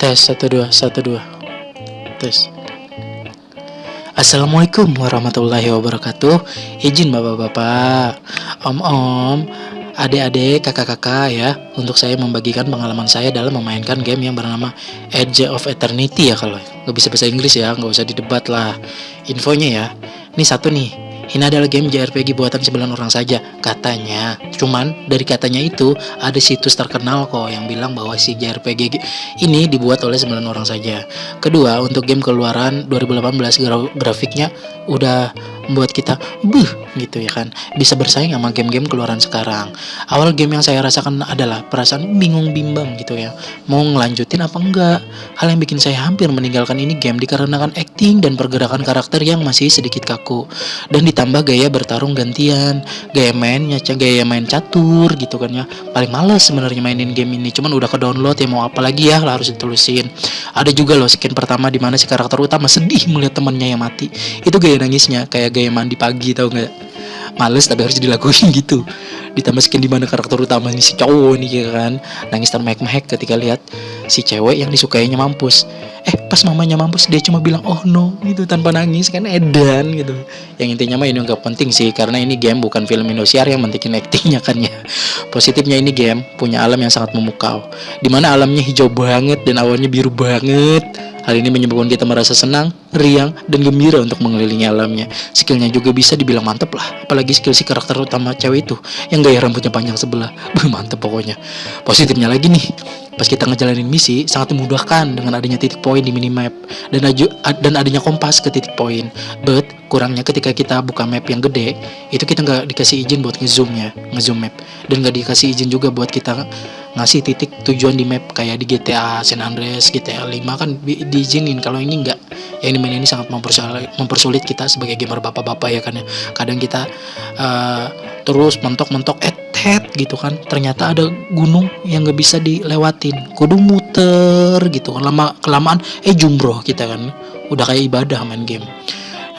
Tes satu dua satu dua tes. Assalamualaikum warahmatullahi wabarakatuh. Izin bapak-bapak, om-om, adik-adik, kakak-kakak ya, untuk saya membagikan pengalaman saya dalam memainkan game yang bernama Edge of Eternity ya kalau nggak bisa bahasa Inggris ya, nggak usah didebat lah. Infonya ya, ini satu nih, ini adalah game JRPG buatan 9 orang saja, katanya. Cuman dari katanya itu ada situs terkenal kok yang bilang bahwa si JRPG ini dibuat oleh 9 orang saja. Kedua, untuk game keluaran 2018 grafiknya udah membuat kita buh gitu ya kan. Bisa bersaing sama game-game keluaran sekarang. Awal game yang saya rasakan adalah perasaan bingung bimbang gitu ya. Mau ngelanjutin apa enggak? Hal yang bikin saya hampir meninggalkan ini game dikarenakan acting dan pergerakan karakter yang masih sedikit kaku. Dan ditambah gaya bertarung gantian gaya mainnya gaya main catur gitu kan ya. Paling males sebenarnya mainin game ini cuman udah ke download ya mau apa lagi ya harus ditulisin ada juga loh skin pertama di mana si karakter utama sedih melihat temannya yang mati. Itu gaya nangisnya kayak mandi pagi tau nggak? Males tapi harus dilakuin gitu. Ditambah skin di mana karakter utamanya si cowok nih ya kan? Nangis termehek-mehek ketika lihat si cewek yang disukainya mampus. Eh pas mamanya mampus dia cuma bilang oh no gitu tanpa nangis kan edan gitu. Yang intinya mah ini nggak penting sih karena ini game bukan film Indosiar yang mentikin actingnya kan ya. Positifnya ini game punya alam yang sangat memukau di mana alamnya hijau banget dan awannya biru banget Hal ini menyebabkan kita merasa senang, riang, dan gembira untuk mengelilingi alamnya. Skillnya juga bisa dibilang mantep lah, apalagi skill si karakter utama cewek itu yang gaya rambutnya panjang sebelah. mantep pokoknya. Positifnya lagi nih, pas kita ngejalanin misi sangat memudahkan dengan adanya titik poin di minimap dan aju, dan adanya kompas ke titik poin. But kurangnya ketika kita buka map yang gede, itu kita nggak dikasih izin buat ngezoomnya, ngezoom map, dan nggak dikasih izin juga buat kita ngasih titik tujuan di map kayak di GTA San Andreas, GTA 5 kan di, diizinin kalau ini enggak. Yang dimain ini sangat mempersulit, kita sebagai gamer bapak-bapak ya kan ya. Kadang kita uh, terus mentok-mentok eh head gitu kan. Ternyata ada gunung yang gak bisa dilewatin. Kudu muter gitu kan. Lama kelamaan eh jumroh kita kan. Udah kayak ibadah main game.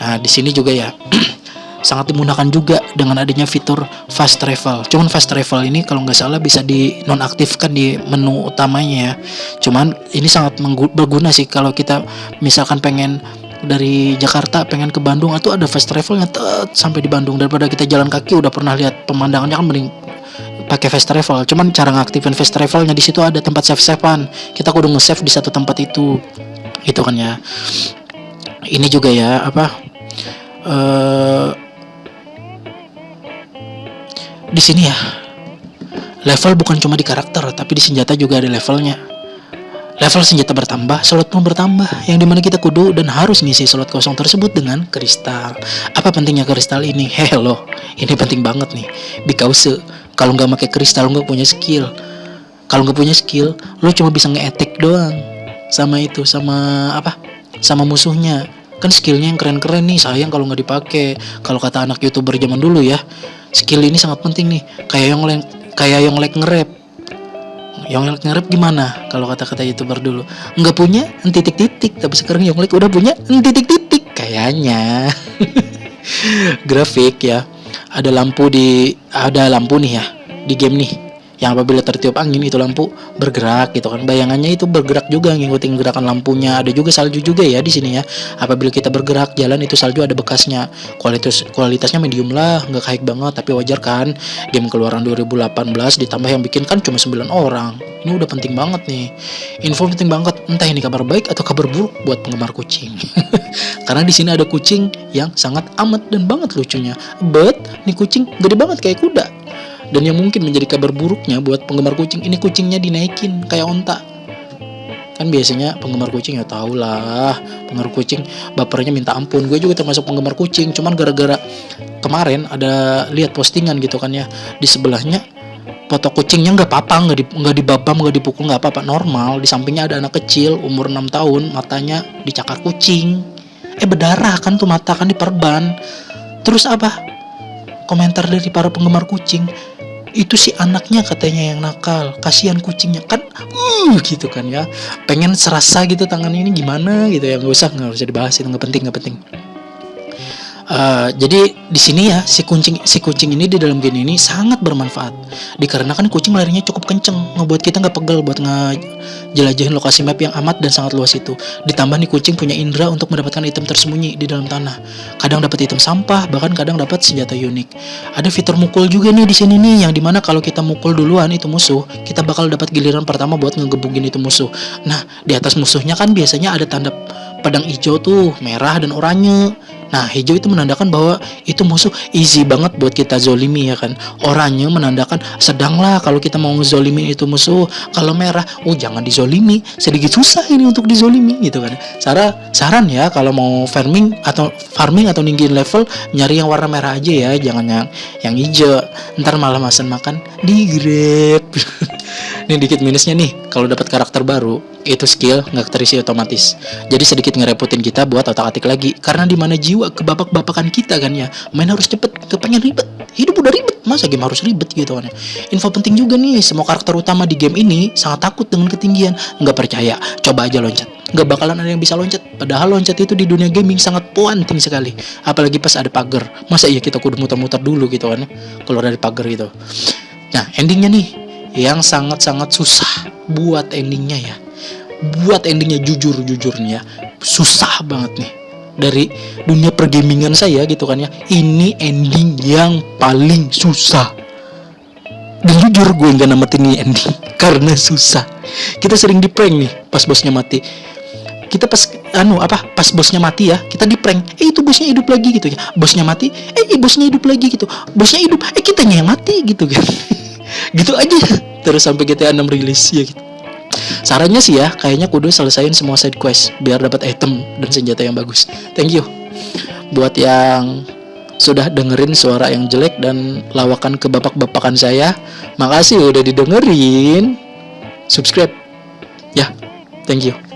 Nah, di sini juga ya sangat dimudahkan juga dengan adanya fitur fast travel. Cuman fast travel ini kalau nggak salah bisa dinonaktifkan di menu utamanya ya. Cuman ini sangat berguna sih kalau kita misalkan pengen dari Jakarta pengen ke Bandung atau ada fast travelnya sampai di Bandung daripada kita jalan kaki udah pernah lihat pemandangannya kan mending pakai fast travel. Cuman cara ngaktifin fast travelnya di situ ada tempat save savean. Kita kudu nge-save di satu tempat itu. Itu kan ya. Ini juga ya apa? Uh, di sini ya. Level bukan cuma di karakter tapi di senjata juga ada levelnya. Level senjata bertambah slot pun bertambah. Yang di mana kita kudu dan harus ngisi slot kosong tersebut dengan kristal. Apa pentingnya kristal ini? Hello ini penting banget nih. Because kalau nggak pakai kristal nggak punya skill. Kalau nggak punya skill lo cuma bisa nge doang. Sama itu sama apa? Sama musuhnya kan skillnya yang keren-keren nih sayang kalau nggak dipakai kalau kata anak youtuber zaman dulu ya skill ini sangat penting nih. Kayak yang kayak yang like nge-rap. Yang like nge-rap gimana kalau kata-kata youtuber dulu? Nggak punya titik-titik tapi sekarang yang like udah punya titik-titik. Kayaknya. Grafik ya ada lampu di ada lampu nih ya di game nih yang apabila tertiup angin itu lampu bergerak gitu kan. Bayangannya itu bergerak juga ngikutin gerakan lampunya. Ada juga salju juga ya di sini ya. Apabila kita bergerak jalan itu salju ada bekasnya. Kualitas kualitasnya medium lah nggak kayak banget tapi wajar kan. Game keluaran 2018 ditambah yang bikin kan cuma 9 orang. Ini udah penting banget nih. Info penting banget. Entah ini kabar baik atau kabar buruk buat penggemar kucing. Karena di sini ada kucing yang sangat amat dan banget lucunya. But nih kucing gede banget kayak kuda dan yang mungkin menjadi kabar buruknya buat penggemar kucing ini kucingnya dinaikin kayak onta. Kan biasanya penggemar kucing ya tau lah, penggemar kucing bapernya minta ampun. Gue juga termasuk penggemar kucing, cuman gara-gara kemarin ada lihat postingan gitu kan ya di sebelahnya foto kucingnya nggak apa-apa nggak di nggak dibabam nggak dipukul nggak apa-apa normal di sampingnya ada anak kecil umur 6 tahun matanya dicakar kucing eh berdarah kan tuh mata kan diperban terus apa komentar dari para penggemar kucing itu si anaknya katanya yang nakal kasihan kucingnya. Kan uh gitu kan ya. Pengen serasa gitu tangan ini gimana gitu ya. Nggak usah nggak usah dibahas itu nggak penting nggak penting Uh, jadi di sini ya si kucing si kucing ini di dalam game ini sangat bermanfaat. Dikarenakan kucing larinya cukup kenceng ngebuat kita nggak pegel buat ngejelajahin lokasi map yang amat dan sangat luas itu. Ditambah nih kucing punya indera untuk mendapatkan item tersembunyi di dalam tanah. Kadang dapat item sampah bahkan kadang dapat senjata unik. Ada fitur mukul juga nih di sini nih yang di mana kalau kita mukul duluan itu musuh kita bakal dapat giliran pertama buat ngegebugin itu musuh. Nah di atas musuhnya kan biasanya ada tanda pedang hijau tuh merah dan oranye Nah, hijau itu menandakan bahwa itu musuh easy banget buat kita zolimi ya kan. Oranye menandakan sedanglah kalau kita mau ngezolimi itu musuh. Kalau merah, oh jangan dizolimi, sedikit susah ini untuk dizolimi gitu kan. Cara saran ya kalau mau farming atau farming atau ninggiin level nyari yang warna merah aja ya, jangan yang yang hijau. Ntar malah masan makan di grab. Ini dikit minusnya nih, kalau dapat karakter baru, itu skill nggak terisi otomatis. Jadi sedikit ngerepotin kita buat otak-atik lagi. Karena di mana jiwa kebabak-babakan kita kan ya, main harus cepet, kepengen ribet. Hidup udah ribet, masa game harus ribet gitu kan ya. Info penting juga nih, semua karakter utama di game ini sangat takut dengan ketinggian. Nggak percaya, coba aja loncat. Nggak bakalan ada yang bisa loncat. Padahal loncat itu di dunia gaming sangat penting sekali. Apalagi pas ada pagar. Masa iya kita kudu muter-muter dulu gitu kan ya, keluar dari pagar gitu. Nah, endingnya nih, yang sangat-sangat susah buat endingnya ya buat endingnya jujur-jujurnya susah banget nih. Dari dunia pergamingan saya gitu kan ya. Ini ending yang paling susah. Dan jujur gue nggak namatin ini ending karena susah. Kita sering di prank nih pas bosnya mati. Kita pas anu apa? Pas bosnya mati ya kita di prank. Eh itu bosnya hidup lagi gitu ya. Bosnya mati eh bosnya hidup lagi gitu. Bosnya hidup eh kitanya yang mati gitu kan. Gitu aja. Terus sampai GTA 6 rilis ya gitu sarannya sih ya kayaknya kudu selesaiin semua side quest biar dapat item dan senjata yang bagus. Thank you. Buat yang sudah dengerin suara yang jelek dan lawakan kebapak-bapakan saya makasih udah didengerin. Subscribe. Ya thank you